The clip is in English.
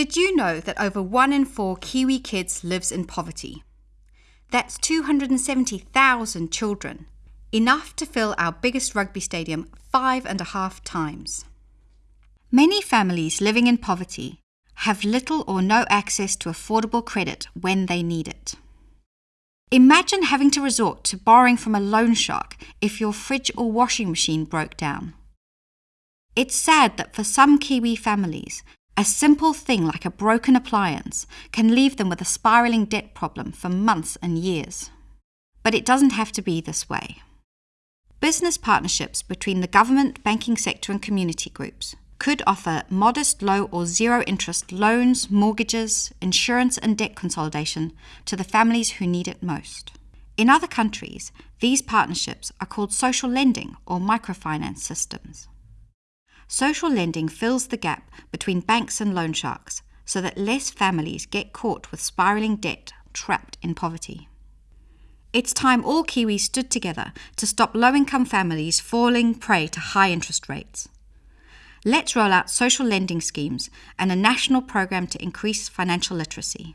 Did you know that over one in four Kiwi kids lives in poverty? That's 270,000 children, enough to fill our biggest rugby stadium five and a half times. Many families living in poverty have little or no access to affordable credit when they need it. Imagine having to resort to borrowing from a loan shark if your fridge or washing machine broke down. It's sad that for some Kiwi families, a simple thing like a broken appliance can leave them with a spiraling debt problem for months and years. But it doesn't have to be this way. Business partnerships between the government, banking sector, and community groups could offer modest, low, or zero interest loans, mortgages, insurance, and debt consolidation to the families who need it most. In other countries, these partnerships are called social lending or microfinance systems. Social lending fills the gap between banks and loan sharks so that less families get caught with spiraling debt trapped in poverty. It's time all Kiwis stood together to stop low income families falling prey to high interest rates. Let's roll out social lending schemes and a national program to increase financial literacy.